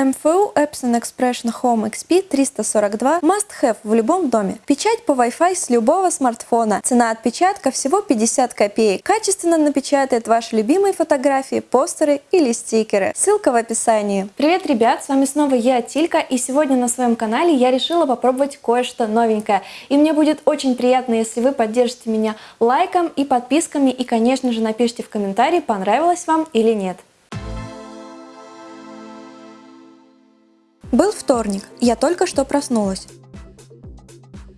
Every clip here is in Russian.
MFU Epson Expression Home XP 342 must have в любом доме. Печать по Wi-Fi с любого смартфона. Цена отпечатка всего 50 копеек. Качественно напечатает ваши любимые фотографии, постеры или стикеры. Ссылка в описании. Привет, ребят! С вами снова я, Тилька, и сегодня на своем канале я решила попробовать кое-что новенькое. И мне будет очень приятно, если вы поддержите меня лайком и подписками, и, конечно же, напишите в комментарии, понравилось вам или нет. Был вторник, я только что проснулась.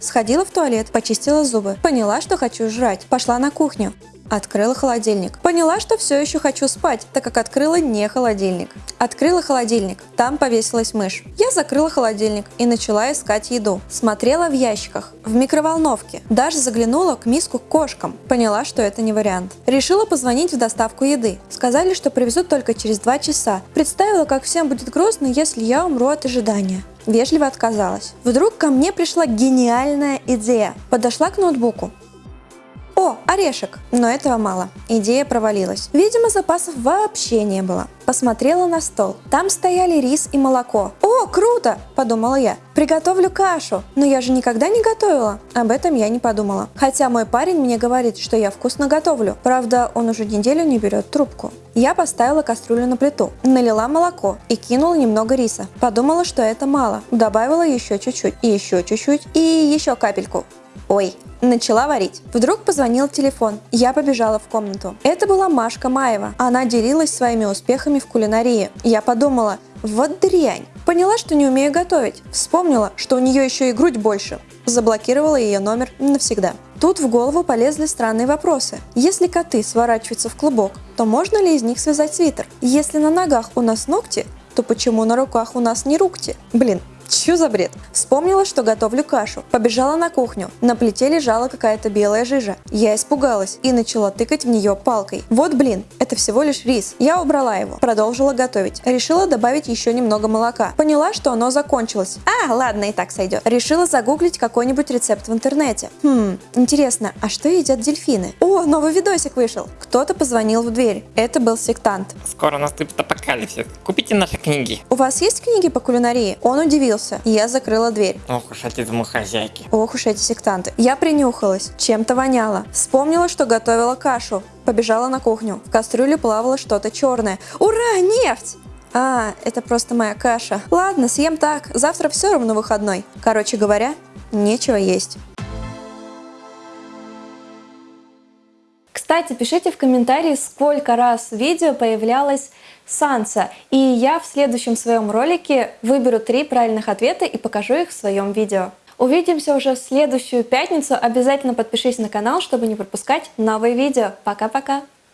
Сходила в туалет, почистила зубы, поняла, что хочу жрать, пошла на кухню. Открыла холодильник. Поняла, что все еще хочу спать, так как открыла не холодильник. Открыла холодильник. Там повесилась мышь. Я закрыла холодильник и начала искать еду. Смотрела в ящиках, в микроволновке. Даже заглянула к миску к кошкам. Поняла, что это не вариант. Решила позвонить в доставку еды. Сказали, что привезут только через два часа. Представила, как всем будет грустно, если я умру от ожидания. Вежливо отказалась. Вдруг ко мне пришла гениальная идея. Подошла к ноутбуку, о, орешек! Но этого мало. Идея провалилась. Видимо, запасов вообще не было. Посмотрела на стол. Там стояли рис и молоко. О, круто! Подумала я. Приготовлю кашу. Но я же никогда не готовила. Об этом я не подумала. Хотя мой парень мне говорит, что я вкусно готовлю. Правда, он уже неделю не берет трубку. Я поставила кастрюлю на плиту, налила молоко и кинула немного риса. Подумала, что это мало. Добавила еще чуть-чуть, и еще чуть-чуть, и еще капельку. Ой, начала варить. Вдруг позвонил телефон. Я побежала в комнату. Это была Машка Маева. Она делилась своими успехами в кулинарии. Я подумала, вот дрянь. Поняла, что не умею готовить. Вспомнила, что у нее еще и грудь больше. Заблокировала ее номер навсегда. Тут в голову полезли странные вопросы. Если коты сворачиваются в клубок, то можно ли из них связать свитер? Если на ногах у нас ногти, то почему на руках у нас не рукти? Блин, Чё за бред? Вспомнила, что готовлю кашу. Побежала на кухню. На плите лежала какая-то белая жижа. Я испугалась и начала тыкать в нее палкой. Вот блин, это всего лишь рис. Я убрала его. Продолжила готовить. Решила добавить еще немного молока. Поняла, что оно закончилось. А, ладно, и так сойдет. Решила загуглить какой-нибудь рецепт в интернете. Хм, интересно, а что едят дельфины? О, новый видосик вышел. Кто-то позвонил в дверь. Это был сектант. Скоро наступит апокалипсис. Купите наши книги. У вас есть книги по кулинарии? Он удивился открылся. Я закрыла дверь. Ох уж эти домохозяйки. Ох уж эти сектанты. Я принюхалась. Чем-то воняло. Вспомнила, что готовила кашу. Побежала на кухню. В кастрюле плавало что-то черное. Ура, нефть! А, это просто моя каша. Ладно, съем так. Завтра все равно выходной. Короче говоря, нечего есть. Кстати, пишите в комментарии, сколько раз в видео появлялось Санса. И я в следующем своем ролике выберу три правильных ответа и покажу их в своем видео. Увидимся уже в следующую пятницу. Обязательно подпишись на канал, чтобы не пропускать новые видео. Пока-пока!